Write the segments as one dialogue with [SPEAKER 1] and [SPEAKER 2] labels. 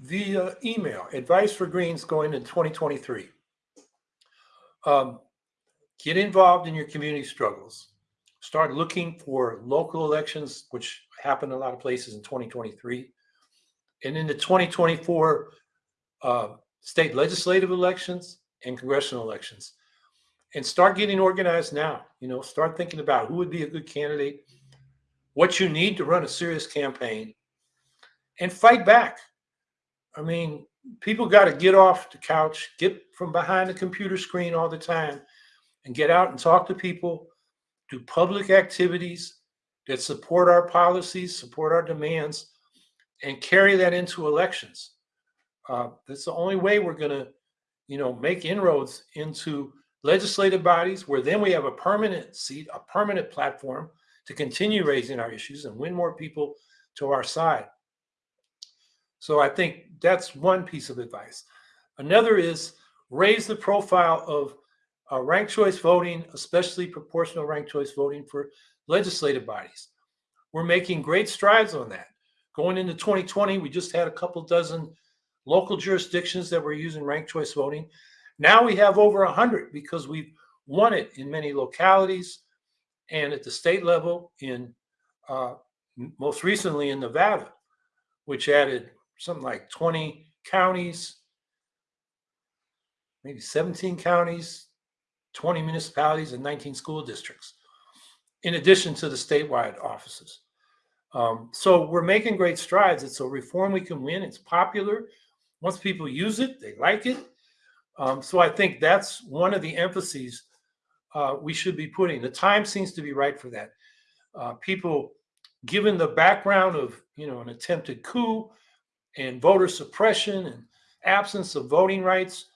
[SPEAKER 1] via email, advice for Greens going in 2023. Um, get involved in your community struggles. Start looking for local elections, which happen a lot of places in 2023. And in the 2024 uh, state legislative elections and congressional elections. And start getting organized now. You know, start thinking about who would be a good candidate, what you need to run a serious campaign, and fight back. I mean, people got to get off the couch, get from behind the computer screen all the time, and get out and talk to people, do public activities that support our policies, support our demands, and carry that into elections. Uh, that's the only way we're going to, you know, make inroads into legislative bodies where then we have a permanent seat, a permanent platform to continue raising our issues and win more people to our side. So I think that's one piece of advice. Another is raise the profile of uh, ranked choice voting, especially proportional ranked choice voting for legislative bodies. We're making great strides on that. Going into 2020, we just had a couple dozen local jurisdictions that were using ranked choice voting. Now we have over 100 because we've won it in many localities and at the state level in uh, most recently in Nevada, which added something like 20 counties, maybe 17 counties, 20 municipalities, and 19 school districts, in addition to the statewide offices. Um, so we're making great strides. It's a reform we can win. It's popular. Once people use it, they like it. Um, so I think that's one of the emphases uh, we should be putting. The time seems to be right for that. Uh, people, given the background of you know an attempted coup, and voter suppression and absence of voting rights.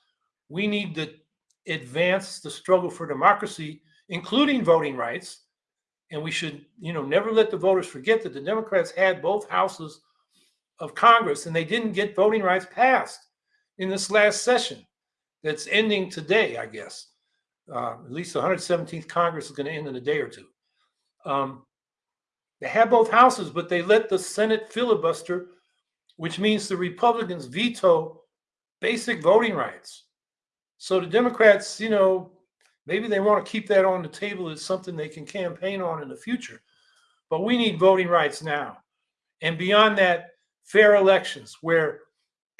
[SPEAKER 1] We need to advance the struggle for democracy, including voting rights. And we should, you know, never let the voters forget that the Democrats had both houses of Congress and they didn't get voting rights passed in this last session that's ending today, I guess. Uh, at least the 117th Congress is going to end in a day or two. Um, they had both houses, but they let the Senate filibuster which means the Republicans veto basic voting rights. So the Democrats, you know, maybe they want to keep that on the table as something they can campaign on in the future. But we need voting rights now. And beyond that, fair elections where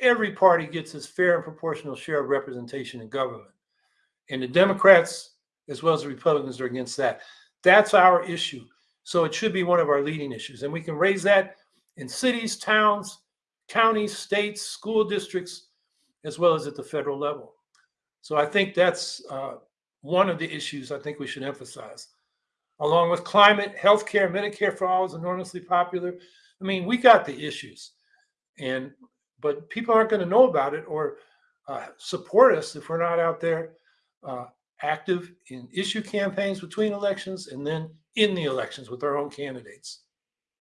[SPEAKER 1] every party gets its fair and proportional share of representation in government. And the Democrats, as well as the Republicans, are against that. That's our issue. So it should be one of our leading issues. And we can raise that in cities, towns, counties, states, school districts, as well as at the federal level. So I think that's uh, one of the issues I think we should emphasize. Along with climate, healthcare, Medicare for all is enormously popular. I mean, we got the issues, and but people aren't going to know about it or uh, support us if we're not out there uh, active in issue campaigns between elections and then in the elections with our own candidates.